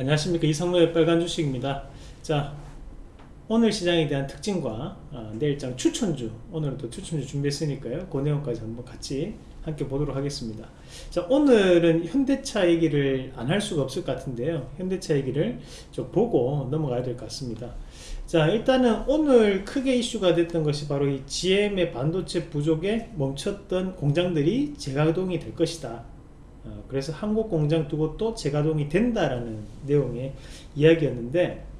안녕하십니까. 이상로의 빨간 주식입니다. 자 오늘 시장에 대한 특징과 어, 내일장 추천주. 오늘은 또 추천주 준비했으니까요. 그 내용까지 한번 같이 함께 보도록 하겠습니다. 자 오늘은 현대차 얘기를 안 할 수가 없을 것 같은데요. 현대차 얘기를 좀 보고 넘어가야 될 것 같습니다. 자 일단은 오늘 크게 이슈가 됐던 것이 바로 이 GM의 반도체 부족에 멈췄던 공장들이 재가동이 될 것이다 어, 그래서 한국 공장 두 곳도 재가동이 된다라는 내용의 이야기였는데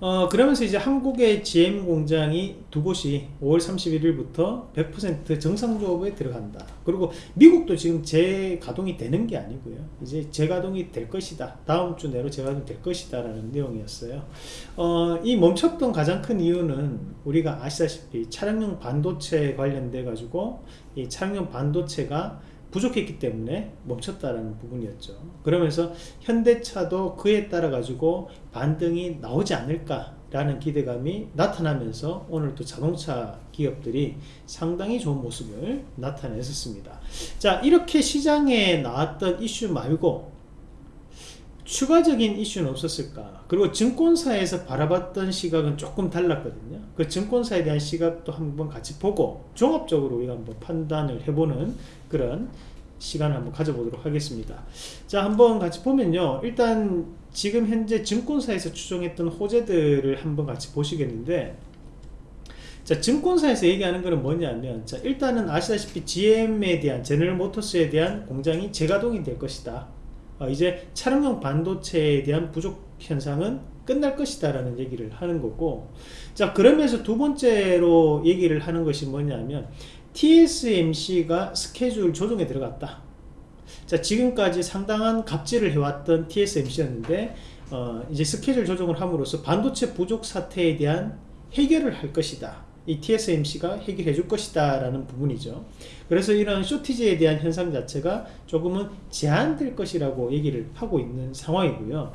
어, 그러면서 이제 한국의 GM 공장이 두 곳이 5월 31일부터 100% 정상조업에 들어간다. 그리고 미국도 지금 재가동이 되는 게 아니고요. 이제 재가동이 될 것이다. 다음 주 내로 재가동 될 것이다. 라는 내용이었어요. 어, 이 멈췄던 가장 큰 이유는 우리가 아시다시피 차량용 반도체 관련돼 가지고 이 차량용 반도체가 부족했기 때문에 멈췄다라는 부분이었죠. 그러면서 현대차도 그에 따라 가지고 반등이 나오지 않을까 라는 기대감이 나타나면서 오늘 또 자동차 기업들이 상당히 좋은 모습을 나타냈었습니다. 자 이렇게 시장에 나왔던 이슈 말고 추가적인 이슈는 없었을까? 그리고 증권사에서 바라봤던 시각은 조금 달랐거든요. 그 증권사에 대한 시각도 한번 같이 보고 종합적으로 우리가 한번 판단을 해보는 그런 시간을 한번 가져보도록 하겠습니다. 자 한번 같이 보면요. 일단 지금 현재 증권사에서 추정했던 호재들을 한번 같이 보시겠는데 자 증권사에서 얘기하는 것은 뭐냐면 자 일단은 아시다시피 GM에 대한 제너럴 모터스에 대한 공장이 재가동이 될 것이다 어, 이제 차량용 반도체에 대한 부족 현상은 끝날 것이다 라는 얘기를 하는 거고 자 그러면서 두 번째로 얘기를 하는 것이 뭐냐면 TSMC가 스케줄 조정에 들어갔다. 자 지금까지 상당한 갑질을 해왔던 TSMC였는데 어, 이제 스케줄 조정을 함으로써 반도체 부족 사태에 대한 해결을 할 것이다 이 TSMC가 해결해 줄 것이다 라는 부분이죠. 그래서 이런 쇼티지에 대한 현상 자체가 조금은 제한될 것이라고 얘기를 하고 있는 상황이고요.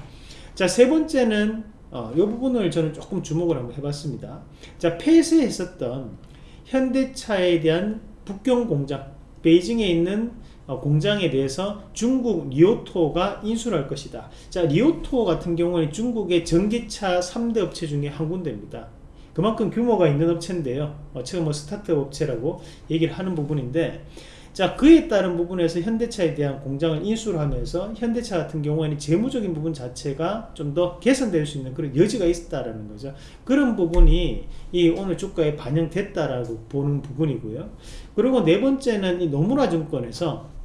자세 번째는 어, 이 부분을 저는 조금 주목을 한번 해봤습니다. 자 폐쇄했었던 현대차에 대한 북경 공장 베이징에 있는 어, 공장에 대해서 중국 리오토가 인수를 할 것이다. 자 리오토 같은 경우는 중국의 전기차 3대 업체 중에 한 군데입니다 그만큼 규모가 있는 업체인데요. 어차피 뭐 스타트업 업체라고 얘기를 하는 부분인데 자 그에 따른 부분에서 현대차에 대한 공장을 인수를 하면서 현대차 같은 경우에는 재무적인 부분 자체가 좀 더 개선될 수 있는 그런 여지가 있다라는 거죠. 그런 부분이 이 오늘 주가에 반영됐다라고 보는 부분이고요. 그리고 네 번째는 이 노무라 증권에서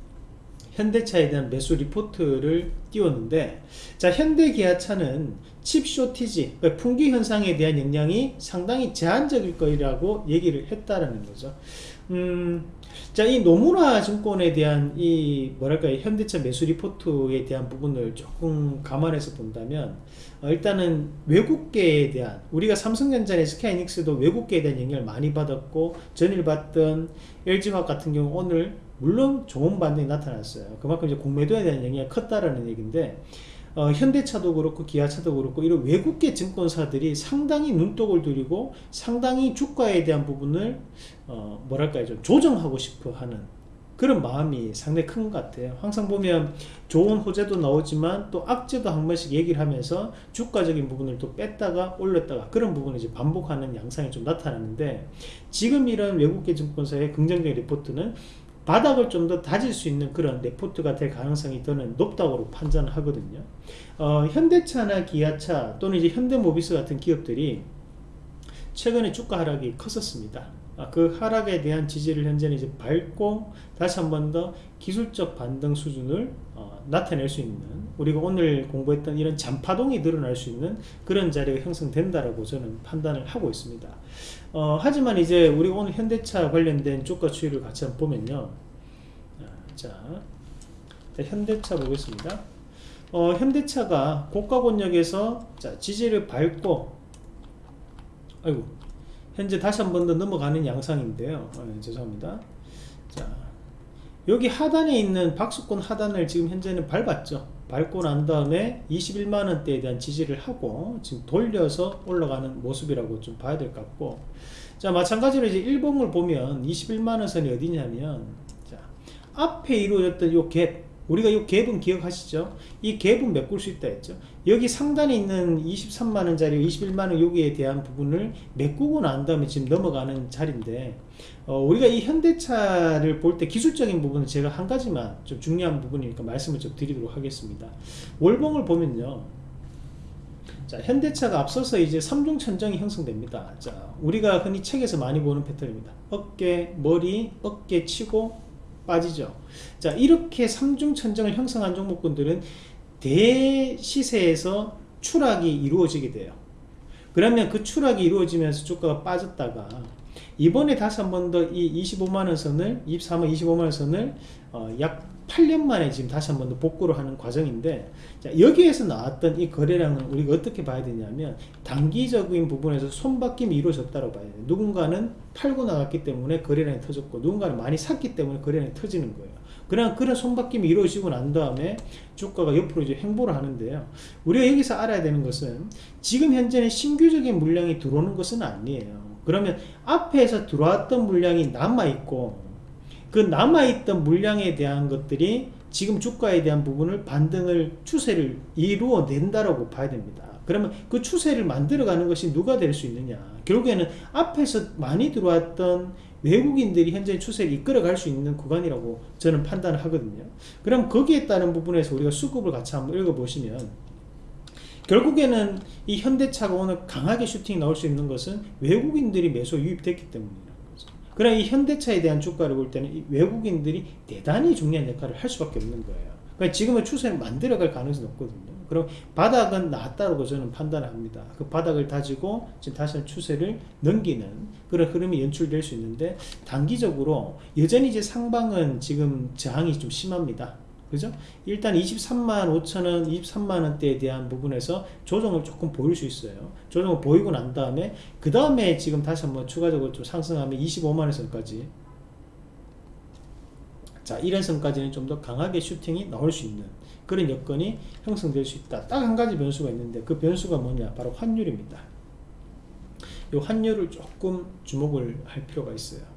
현대차에 대한 매수 리포트를 띄웠는데 자 현대기아차는 chip shortage 그러니까 품귀 현상에 대한 영향이 상당히 제한적일 거라고 얘기를 했다라는 거죠. 음, 자, 이 노무라 증권에 대한 이 뭐랄까 현대차 매수 리포트에 대한 부분을 조금 감안해서 본다면 어, 일단은 외국계에 대한 우리가 삼성전자의 스카이닉스도 외국계에 대한 영향을 많이 받았고 전일 봤던 LG화학 같은 경우 오늘 물론 좋은 반등이 나타났어요. 그만큼 이제 공매도에 대한 영향이 컸다라는 얘기인데 어, 현대차도 그렇고 기아차도 그렇고 이런 외국계 증권사들이 상당히 눈독을 들이고 상당히 주가에 대한 부분을 어, 뭐랄까요 좀 조정하고 싶어 하는 그런 마음이 상당히 큰 것 같아요 항상 보면 좋은 호재도 나오지만 또 악재도 한 번씩 얘기를 하면서 주가적인 부분을 또 뺐다가 올렸다가 그런 부분을 이제 반복하는 양상이 좀 나타나는데 지금 이런 외국계 증권사의 긍정적인 리포트는 바닥을 좀 더 다질 수 있는 그런 레포트가 될 가능성이 더는 높다고 판단을 하거든요. 어, 현대차나 기아차 또는 이제 현대모비스 같은 기업들이 최근에 주가 하락이 컸었습니다 아, 그 하락에 대한 지지를 현재는 이제 밟고 다시 한 번 더 기술적 반등 수준을 어, 나타낼 수 있는 우리가 오늘 공부했던 이런 잔파동이 늘어날 수 있는 그런 자리가 형성된다라고 저는 판단을 하고 있습니다. 어, 하지만 이제 우리가 오늘 현대차 관련된 주가 추이를 같이 한번 보면요. 아, 자, 현대차 보겠습니다. 어, 현대차가 고가 권역에서 자, 지지를 밟고 아이고. 현재 다시 한 번 더 넘어가는 양상인데요. 어, 죄송합니다. 자 여기 하단에 있는 박수권 하단을 지금 현재는 밟았죠. 밟고 난 다음에 21만원대에 대한 지지를 하고 지금 돌려서 올라가는 모습이라고 좀 봐야 될 것 같고. 자 마찬가지로 이제 일봉을 보면 21만원 선이 어디냐면 자 앞에 이루어졌던 요갭 우리가 이 갭은 기억하시죠? 이 갭은 메꿀 수 있다 했죠. 여기 상단에 있는 23만원짜리 21만원 여기에 대한 부분을 메꾸고 난 다음에 지금 넘어가는 자리인데 어, 우리가 이 현대차를 볼 때 기술적인 부분은 제가 한 가지만 좀 중요한 부분이니까 말씀을 좀 드리도록 하겠습니다. 월봉을 보면요. 자, 현대차가 앞서서 이제 삼중 천정이 형성됩니다. 자, 우리가 흔히 책에서 많이 보는 패턴입니다. 어깨, 머리, 어깨 치고 빠지죠. 자, 이렇게 삼중 천정을 형성한 종목군들은 대시세에서 추락이 이루어지게 돼요. 그러면 그 추락이 이루어지면서 주가가 빠졌다가 이번에 다시 한 번 더 이 25만원 선을 23만 25만원 선을 어, 약 8년 만에 지금 다시 한 번 더 복구를 하는 과정인데 자, 여기에서 나왔던 이 거래량은 우리가 어떻게 봐야 되냐면 단기적인 부분에서 손바뀜이 이루어졌다고 봐야 돼요. 누군가는 팔고 나갔기 때문에 거래량이 터졌고 누군가는 많이 샀기 때문에 거래량이 터지는 거예요. 그냥 그런 손바뀜이 이루어지고 난 다음에 주가가 옆으로 이제 횡보를 하는데요. 우리가 여기서 알아야 되는 것은 지금 현재는 신규적인 물량이 들어오는 것은 아니에요 그러면 앞에서 들어왔던 물량이 남아있고 그 남아있던 물량에 대한 것들이 지금 주가에 대한 부분을 반등을 추세를 이루어낸다라고 봐야 됩니다. 그러면 그 추세를 만들어가는 것이 누가 될 수 있느냐? 결국에는 앞에서 많이 들어왔던 외국인들이 현재 추세를 이끌어갈 수 있는 구간이라고 저는 판단을 하거든요. 그럼 거기에 따른 부분에서 우리가 수급을 같이 한번 읽어보시면 결국에는 이 현대차가 오늘 강하게 슈팅이 나올 수 있는 것은 외국인들이 매수 유입됐기 때문이라는 거죠. 그러나 이 현대차에 대한 주가를 볼 때는 외국인들이 대단히 중요한 역할을 할 수밖에 없는 거예요. 그러니까 지금의 추세를 만들어갈 가능성이 없거든요. 그럼 바닥은 나왔다고 저는 판단을 합니다. 그 바닥을 다지고 지금 다시 추세를 넘기는 그런 흐름이 연출될 수 있는데 단기적으로 여전히 이제 상방은 지금 저항이 좀 심합니다. 그죠? 일단 23만 5천원, 23만원대에 대한 부분에서 조정을 조금 보일 수 있어요. 조정을 보이고 난 다음에, 그 다음에 지금 다시 한번 추가적으로 좀 상승하면 25만원 선까지. 자, 이런 선까지는 좀 더 강하게 슈팅이 나올 수 있는 그런 여건이 형성될 수 있다. 딱 한 가지 변수가 있는데, 그 변수가 뭐냐? 바로 환율입니다. 이 환율을 조금 주목을 할 필요가 있어요.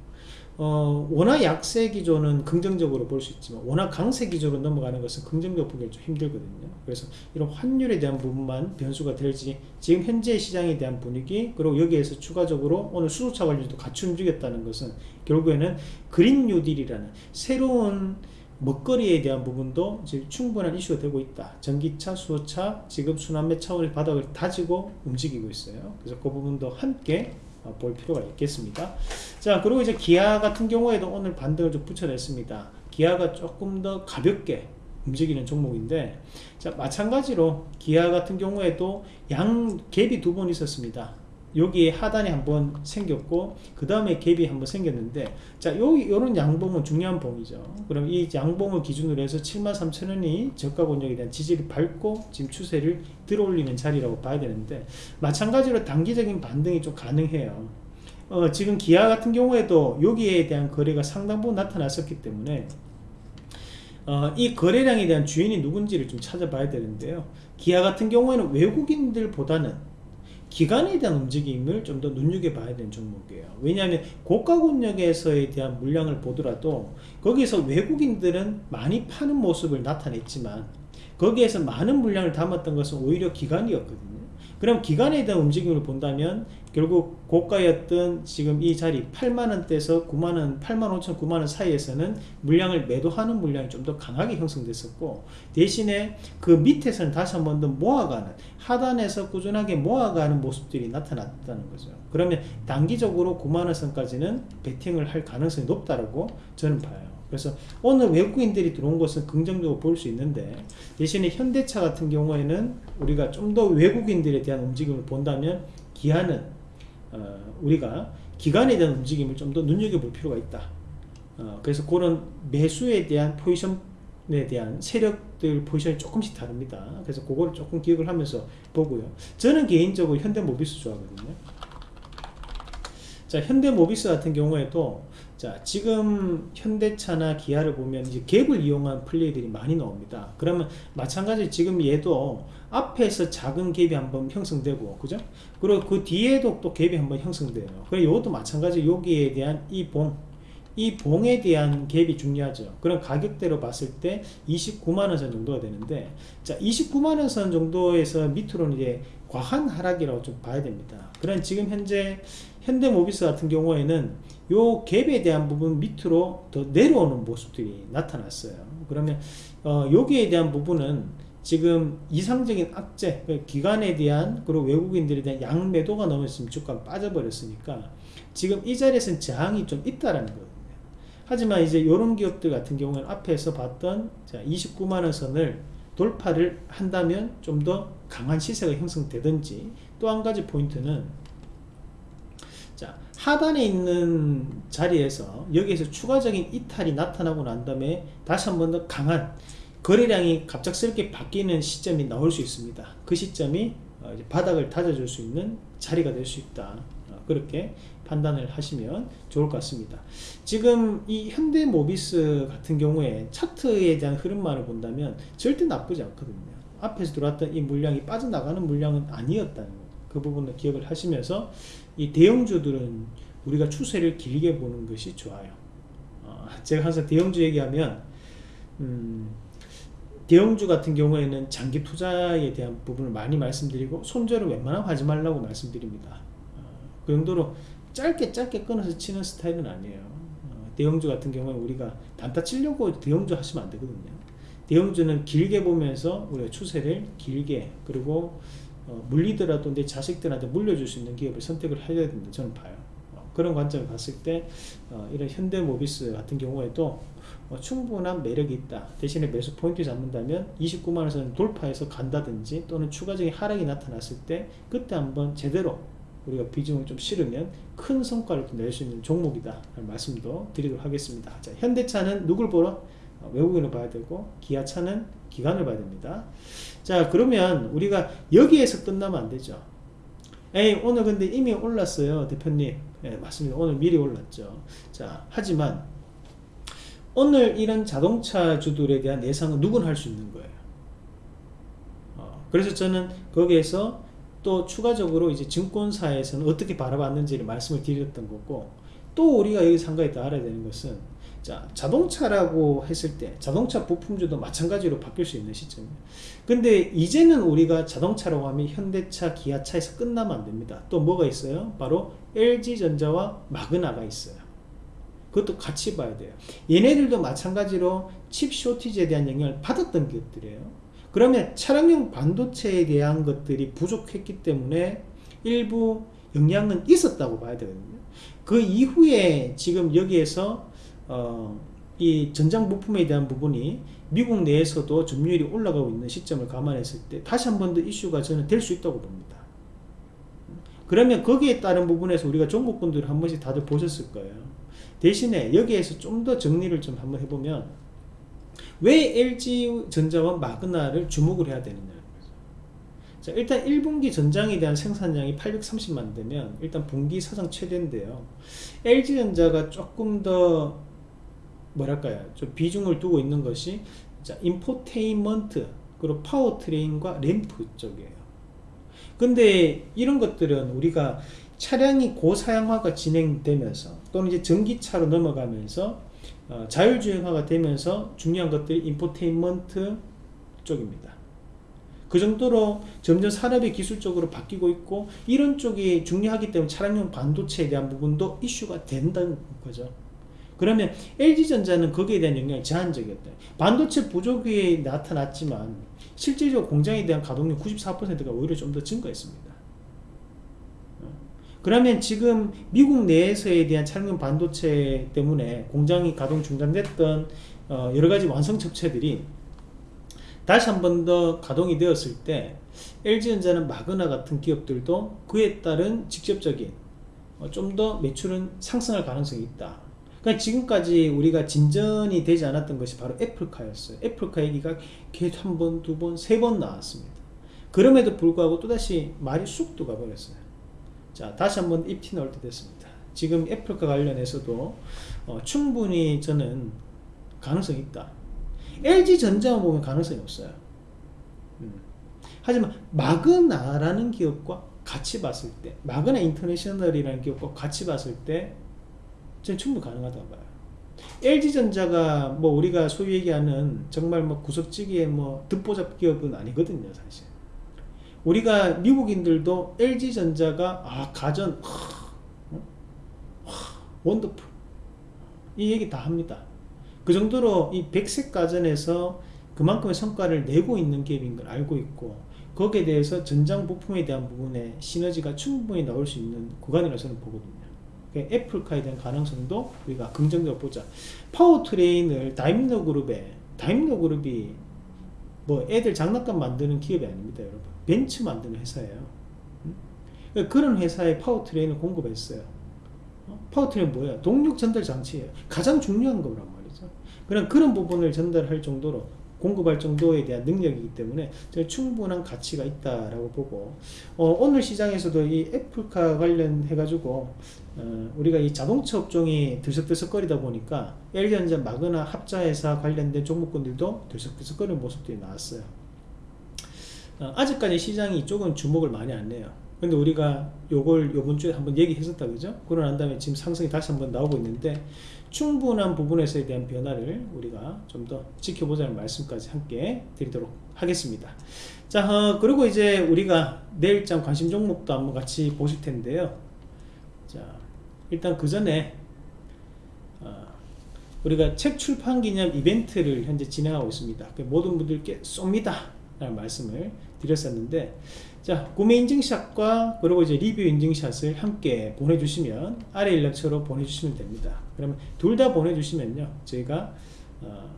어, 워낙 약세 기조는 긍정적으로 볼 수 있지만 워낙 강세 기조로 넘어가는 것은 긍정적으로 보기 좀 힘들거든요. 그래서 이런 환율에 대한 부분만 변수가 될지 지금 현재 시장에 대한 분위기 그리고 여기에서 추가적으로 오늘 수소차 관련도 같이 움직였다는 것은 결국에는 그린 뉴딜이라는 새로운 먹거리에 대한 부분도 지금 충분한 이슈가 되고 있다. 전기차, 수소차, 지금 순환매 차원의 바닥을 다지고 움직이고 있어요. 그래서 그 부분도 함께 어, 볼 필요가 있겠습니다. 자, 그리고 이제 기아 같은 경우에도 오늘 반등을 좀 붙여냈습니다. 기아가 조금 더 가볍게 움직이는 종목인데, 자, 마찬가지로 기아 같은 경우에도 양 갭이 두 번 있었습니다. 여기에 하단이 한번 생겼고 그 다음에 갭이 한번 생겼는데 자 여기 요런 양봉은 중요한 봉이죠. 그럼 이 양봉을 기준으로 해서 73,000원이 저가 권역에 대한 지지를 밟고 지금 추세를 들어올리는 자리라고 봐야 되는데 마찬가지로 단기적인 반등이 좀 가능해요. 어, 지금 기아 같은 경우에도 여기에 대한 거래가 상당 부분 나타났었기 때문에 어, 이 거래량에 대한 주인이 누군지를 좀 찾아봐야 되는데요. 기아 같은 경우에는 외국인들보다는 기간에 대한 움직임을 좀 더 눈여겨봐야 되는 종목이에요. 왜냐하면 고가 권역에서에 대한 물량을 보더라도 거기에서 외국인들은 많이 파는 모습을 나타냈지만 거기에서 많은 물량을 담았던 것은 오히려 기간이었거든요 그럼 기간에 대한 움직임을 본다면 결국 고가였던 지금 이 자리 8만원대에서 9만원 8만 5천 9만원 사이에서는 물량을 매도하는 물량이 좀 더 강하게 형성됐었고 대신에 그 밑에서는 다시 한 번 더 모아가는 하단에서 꾸준하게 모아가는 모습들이 나타났다는 거죠. 그러면 단기적으로 9만원 선까지는 베팅을 할 가능성이 높다고 저는 봐요 그래서 오늘 외국인들이 들어온 것은 긍정적으로 볼 수 있는데 대신에 현대차 같은 경우에는 우리가 좀 더 외국인들에 대한 움직임을 본다면 기아는 어, 우리가 기간에 대한 움직임을 좀 더 눈여겨볼 필요가 있다. 어, 그래서 그런 매수에 대한 포지션에 대한 세력들 포지션이 조금씩 다릅니다. 그래서 그걸 조금 기억을 하면서 보고요. 저는 개인적으로 현대모비스 좋아하거든요. 자 현대모비스 같은 경우에도 자 지금 현대차나 기아를 보면 이제 갭을 이용한 플레이들이 많이 나옵니다 그러면 마찬가지 지금 얘도 앞에서 작은 갭이 한번 형성되고 그죠 그리고 그 뒤에도 또 갭이 한번 형성돼요 그래 이것도 마찬가지 여기에 대한 이봉 이 봉에 대한 갭이 중요하죠. 그런 가격대로 봤을 때 29만원 선 정도가 되는데, 자, 29만원 선 정도에서 밑으로는 이제 과한 하락이라고 좀 봐야 됩니다. 그런 지금 현재 현대모비스 같은 경우에는 요 갭에 대한 부분 밑으로 더 내려오는 모습들이 나타났어요. 그러면 어, 여기에 대한 부분은 지금 이상적인 악재, 그 기관에 대한 그리고 외국인들에 대한 양매도가 너무 있으면 주가가 빠져버렸으니까 지금 이 자리에서는 저항이 좀 있다라는 거거든요. 하지만 이제 이런 기업들 같은 경우는 앞에서 봤던 29만원 선을 돌파를 한다면 좀 더 강한 시세가 형성되든지 또 한 가지 포인트는 자 하단에 있는 자리에서 여기에서 추가적인 이탈이 나타나고 난 다음에 다시 한 번 더 강한 거래량이 갑작스럽게 바뀌는 시점이 나올 수 있습니다. 그 시점이 어, 바닥을 다져줄 수 있는 자리가 될 수 있다. 어, 그렇게 판단을 하시면 좋을 것 같습니다. 지금 이 현대모비스 같은 경우에 차트에 대한 흐름만을 본다면 절대 나쁘지 않거든요. 앞에서 들어왔던 이 물량이 빠져나가는 물량은 아니었다는 거. 그 부분을 기억을 하시면서 이 대형주들은 우리가 추세를 길게 보는 것이 좋아요. 어, 제가 항상 대형주 얘기하면 음, 대형주 같은 경우에는 장기 투자에 대한 부분을 많이 말씀드리고 손절을 웬만하면 하지 말라고 말씀드립니다. 어, 그 정도로 짧게 짧게 끊어서 치는 스타일은 아니에요. 어, 대형주 같은 경우에 우리가 단타 치려고 대형주 하시면 안 되거든요. 대형주는 길게 보면서 우리가 추세를 길게 그리고 어, 물리더라도 내 자식들한테 물려줄 수 있는 기업을 선택을 해야 된다 저는 봐요. 어, 그런 관점을 봤을 때 어, 이런 현대모비스 같은 경우에도 어, 충분한 매력이 있다. 대신에 매수 포인트 잡는다면 29만원에서는 돌파해서 간다든지 또는 추가적인 하락이 나타났을 때 그때 한번 제대로 우리가 비중을 좀 실으면 큰 성과를 낼 수 있는 종목이다 말씀도 드리도록 하겠습니다. 자, 현대차는 누굴 보러? 어, 외국인을 봐야 되고 기아차는 기관을 봐야 됩니다. 자 그러면 우리가 여기에서 끝나면 안 되죠. 에이 오늘 근데 이미 올랐어요 대표님. 네, 맞습니다. 오늘 미리 올랐죠. 자 하지만 오늘 이런 자동차 주들에 대한 예상은 누구나 할 수 있는 거예요. 어, 그래서 저는 거기에서 또 추가적으로 이제 증권사에서는 어떻게 바라봤는지를 말씀을 드렸던 거고 또 우리가 여기 상가에 더 알아야 되는 것은 자, 자동차라고 했을 때 자동차 부품주도 마찬가지로 바뀔 수 있는 시점이에요. 근데 이제는 우리가 자동차라고 하면 현대차, 기아차에서 끝나면 안 됩니다. 또 뭐가 있어요? 바로 LG전자와 마그나가 있어요. 그것도 같이 봐야 돼요. 얘네들도 마찬가지로 칩 쇼티지에 대한 영향을 받았던 기업들이에요. 그러면 차량용 반도체에 대한 것들이 부족했기 때문에 일부 영향은 있었다고 봐야 되거든요. 그 이후에 지금 여기에서 어, 이 전장 부품에 대한 부분이 미국 내에서도 점유율이 올라가고 있는 시점을 감안했을 때 다시 한 번 더 이슈가 저는 될 수 있다고 봅니다. 그러면 거기에 따른 부분에서 우리가 종목분들을 한 번씩 다들 보셨을 거예요. 대신에 여기에서 좀 더 정리를 좀 한번 해보면 왜 LG전자와 마그나를 주목을 해야 되느냐 자, 일단 1분기 전장에 대한 생산량이 830만 대면 일단 분기 사상 최대인데요. LG전자가 조금 더 뭐랄까요? 좀 비중을 두고 있는 것이 자 인포테인먼트 그리고 파워트레인과 램프 쪽이에요. 근데 이런 것들은 우리가 차량이 고사양화가 진행되면서 또는 이제 전기차로 넘어가면서 어, 자율주행화가 되면서 중요한 것들이 인포테인먼트 쪽입니다. 그 정도로 점점 산업이 기술적으로 바뀌고 있고 이런 쪽이 중요하기 때문에 차량용 반도체에 대한 부분도 이슈가 된다는 거죠 그러면 LG전자는 거기에 대한 영향이 제한적이었다. 반도체 부족이 나타났지만 실질적으로 공장에 대한 가동률 94%가 오히려 좀 더 증가했습니다. 어. 그러면 지금 미국 내에서에 대한 차량 반도체 때문에 공장이 가동 중단됐던 어, 여러가지 완성 접체들이 다시 한 번 더 가동이 되었을 때 LG전자는 마그나 같은 기업들도 그에 따른 직접적인 어, 좀더 매출은 상승할 가능성이 있다. 그러니까 지금까지 우리가 진전이 되지 않았던 것이 바로 애플카였어요. 애플카 얘기가 계속 한 번, 두 번, 세 번 나왔습니다. 그럼에도 불구하고 또다시 말이 쑥 들어가버렸어요. 자, 다시 한번 입티 나올 때 됐습니다. 지금 애플카 관련해서도 어, 충분히 저는 가능성이 있다. LG전자만 보면 가능성이 없어요. 음. 하지만 마그나라는 기업과 같이 봤을 때 마그나 인터내셔널이라는 기업과 같이 봤을 때 저는 충분히 가능하다고 봐요. LG전자가 뭐 우리가 소위 얘기하는 정말 뭐 구석지기의 뭐 듣보잡 기업은 아니거든요, 사실. 우리가 미국인들도 LG전자가 아 가전 하, 어? 하, wonderful 이 얘기 다 합니다. 그 정도로 이 백색 가전에서 그만큼의 성과를 내고 있는 기업인 걸 알고 있고 거기에 대해서 전장 부품에 대한 부분에 시너지가 충분히 나올 수 있는 구간이라고 저는 보거든요. 애플카에 대한 가능성도 우리가 긍정적으로 보자. 파워트레인을 다임러 그룹에 다임러 그룹이 뭐 애들 장난감 만드는 기업이 아닙니다, 여러분. 벤츠 만드는 회사예요. 음? 그런 회사에 파워트레인을 공급했어요. 어? 파워트레인 뭐야? 동력 전달 장치예요. 가장 중요한 거란 말이죠. 그런 그런 부분을 전달할 정도로 공급할 정도에 대한 능력이기 때문에 충분한 가치가 있다라고 보고 어, 오늘 시장에서도 이 애플카 관련해 가지고 어, 우리가 이 자동차 업종이 들썩들썩거리다 보니까 LG전자 마그나 합자회사 관련된 종목군들도 들썩들썩거리는 모습들이 나왔어요. 어, 아직까지 시장이 이쪽은 주목을 많이 안 해요. 근데 우리가 요걸 요번 주에 한번 얘기했었다 그죠? 그러고 난 다음에 지금 상승이 다시 한번 나오고 있는데 충분한 부분에서에 대한 변화를 우리가 좀 더 지켜보자는 말씀까지 함께 드리도록 하겠습니다. 자 어, 그리고 이제 우리가 내일장 관심 종목도 한번 같이 보실 텐데요. 자 일단 그 전에 어, 우리가 책 출판 기념 이벤트를 현재 진행하고 있습니다. 그 모든 분들께 쏩니다 라는 말씀을 드렸었는데 자 구매 인증샷과 그리고 이제 리뷰 인증샷을 함께 보내주시면 아래 연락처로 보내주시면 됩니다 그러면 둘 다 보내주시면요 저희가 어,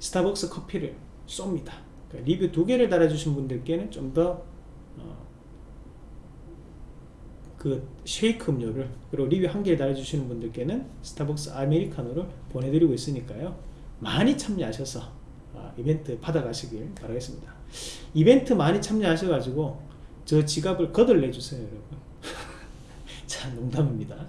스타벅스 커피를 쏩니다. 그러니까 리뷰 두 개를 달아주신 분들께는 좀더 어, 그 쉐이크 음료를 그리고 리뷰 한 개를 달아주시는 분들께는 스타벅스 아메리카노를 보내드리고 있으니까요. 많이 참여하셔서 어, 이벤트 받아가시길 바라겠습니다. 이벤트 많이 참여하셔가지고 저 지갑을 거들내주세요 여러분. 자 농담입니다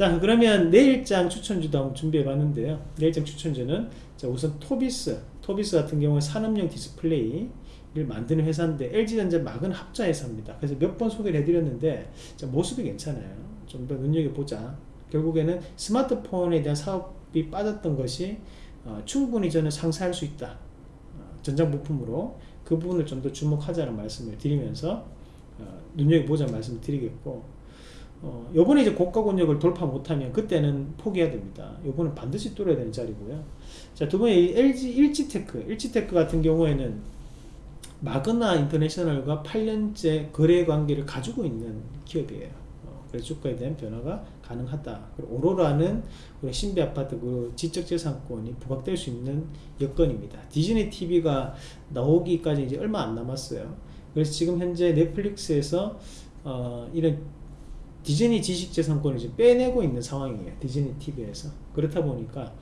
자 그러면 내일장 추천주도 한번 준비해 봤는데요. 내일장 추천주는 자 우선 토비스 토비스 같은 경우는 산업용 디스플레이를 만드는 회사인데 LG전자 막은 합자 회사입니다. 그래서 몇 번 소개를 해드렸는데 자, 모습이 괜찮아요. 좀 더 눈여겨보자. 결국에는 스마트폰에 대한 사업이 빠졌던 것이 어, 충분히 저는 상쇄할 수 있다. 어, 전장 부품으로 그 부분을 좀 더 주목하자는 말씀을 드리면서 어, 눈여겨보자 말씀을 드리겠고 어, 요번에 이제 고가 권역을 돌파 못하면 그때는 포기해야 됩니다. 요번은 반드시 뚫어야 되는 자리고요. 자, 두 번째 LG 일지테크. 일지테크 같은 경우에는 마그나 인터내셔널과 8년째 거래 관계를 가지고 있는 기업이에요. 어, 그래서 주가에 대한 변화가 가능하다. 오로라는 우리 신비 아파트 그 지적재산권이 부각될 수 있는 여건입니다. 디즈니 TV가 나오기까지 이제 얼마 안 남았어요. 그래서 지금 현재 넷플릭스에서 어, 이런 디즈니 지식재산권을 지금 빼내고 있는 상황이에요. 디즈니 TV에서. 그렇다 보니까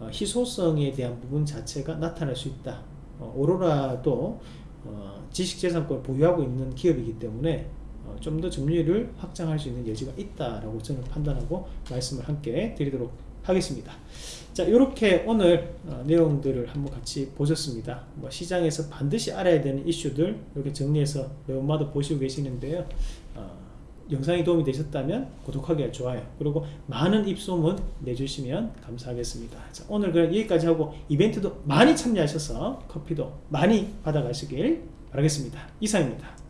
어, 희소성에 대한 부분 자체가 나타날 수 있다. 어, 오로라도 어, 지식재산권을 보유하고 있는 기업이기 때문에 어, 좀더 점유율을 확장할 수 있는 여지가 있다라고 저는 판단하고 말씀을 함께 드리도록 하겠습니다. 자 이렇게 오늘 어, 내용들을 한번 같이 보셨습니다. 뭐 시장에서 반드시 알아야 되는 이슈들 이렇게 정리해서 매번마다 보시고 계시는데요. 어, 영상이 도움이 되셨다면 구독하기 좋아요. 그리고 많은 입소문 내주시면 감사하겠습니다. 자, 오늘 그냥 여기까지 하고 이벤트도 많이 참여하셔서 커피도 많이 받아가시길 바라겠습니다. 이상입니다